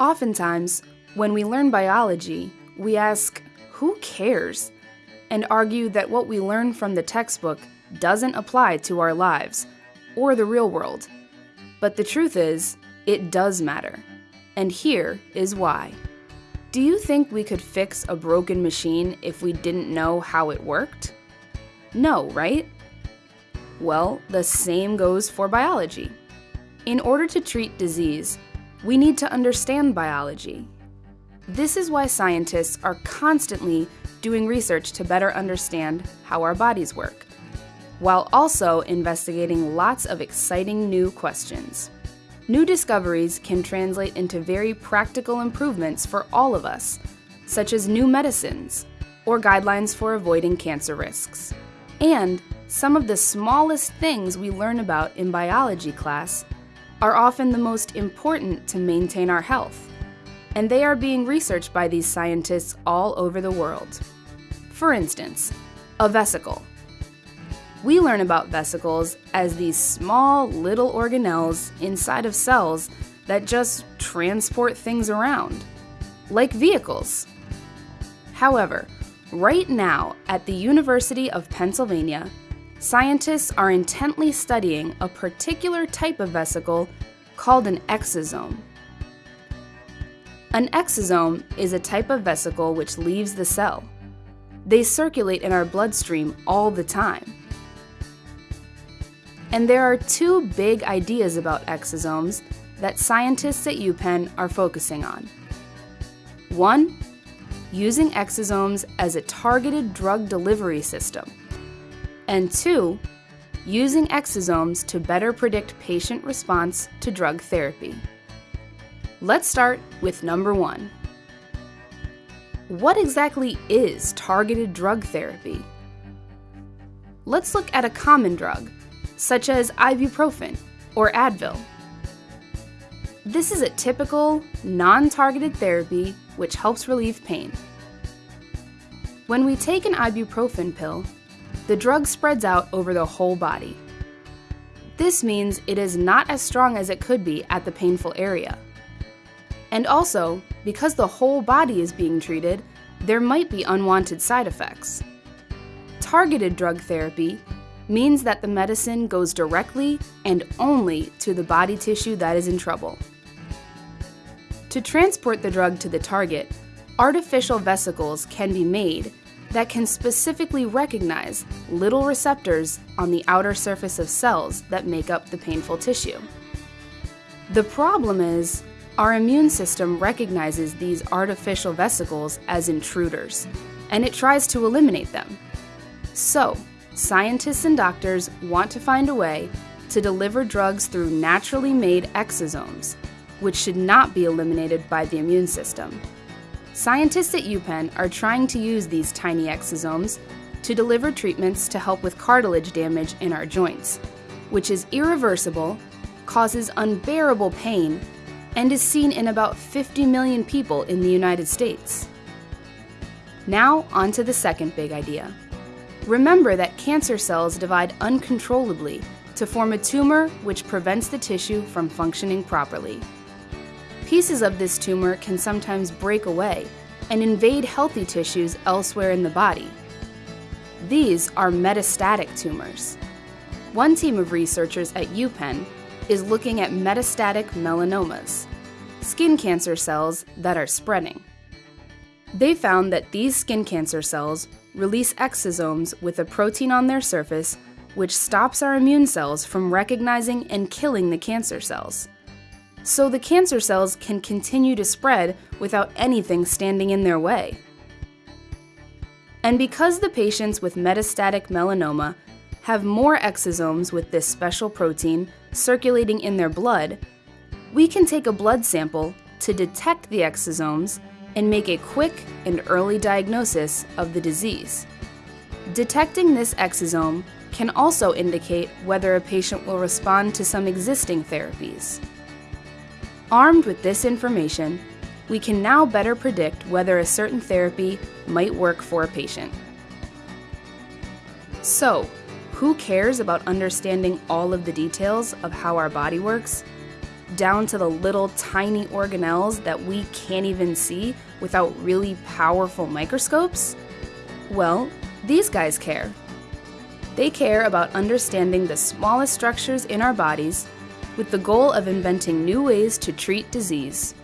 Oftentimes, when we learn biology, we ask, who cares? And argue that what we learn from the textbook doesn't apply to our lives or the real world. But the truth is, it does matter. And here is why. Do you think we could fix a broken machine if we didn't know how it worked? No, right? Well, the same goes for biology. In order to treat disease, we need to understand biology. This is why scientists are constantly doing research to better understand how our bodies work, while also investigating lots of exciting new questions. New discoveries can translate into very practical improvements for all of us, such as new medicines or guidelines for avoiding cancer risks. And some of the smallest things we learn about in biology class are often the most important to maintain our health, and they are being researched by these scientists all over the world. For instance, a vesicle. We learn about vesicles as these small little organelles inside of cells that just transport things around, like vehicles. However, right now at the University of Pennsylvania, scientists are intently studying a particular type of vesicle called an exosome. An exosome is a type of vesicle which leaves the cell. They circulate in our bloodstream all the time. And there are two big ideas about exosomes that scientists at UPenn are focusing on. One, using exosomes as a targeted drug delivery system. And two, using exosomes to better predict patient response to drug therapy. Let's start with number one. What exactly is targeted drug therapy? Let's look at a common drug, such as ibuprofen or Advil. This is a typical, non targeted therapy which helps relieve pain. When we take an ibuprofen pill, the drug spreads out over the whole body. This means it is not as strong as it could be at the painful area. And also, because the whole body is being treated, there might be unwanted side effects. Targeted drug therapy means that the medicine goes directly and only to the body tissue that is in trouble. To transport the drug to the target, artificial vesicles can be made that can specifically recognize little receptors on the outer surface of cells that make up the painful tissue. The problem is, our immune system recognizes these artificial vesicles as intruders, and it tries to eliminate them. So, scientists and doctors want to find a way to deliver drugs through naturally made exosomes, which should not be eliminated by the immune system. Scientists at UPenn are trying to use these tiny exosomes to deliver treatments to help with cartilage damage in our joints, which is irreversible, causes unbearable pain, and is seen in about 50 million people in the United States. Now, on to the second big idea. Remember that cancer cells divide uncontrollably to form a tumor which prevents the tissue from functioning properly. Pieces of this tumor can sometimes break away and invade healthy tissues elsewhere in the body. These are metastatic tumors. One team of researchers at UPenn is looking at metastatic melanomas, skin cancer cells that are spreading. They found that these skin cancer cells release exosomes with a protein on their surface which stops our immune cells from recognizing and killing the cancer cells. So the cancer cells can continue to spread without anything standing in their way. And because the patients with metastatic melanoma have more exosomes with this special protein circulating in their blood, we can take a blood sample to detect the exosomes and make a quick and early diagnosis of the disease. Detecting this exosome can also indicate whether a patient will respond to some existing therapies. Armed with this information, we can now better predict whether a certain therapy might work for a patient. So, who cares about understanding all of the details of how our body works? Down to the little tiny organelles that we can't even see without really powerful microscopes? Well, these guys care. They care about understanding the smallest structures in our bodies with the goal of inventing new ways to treat disease.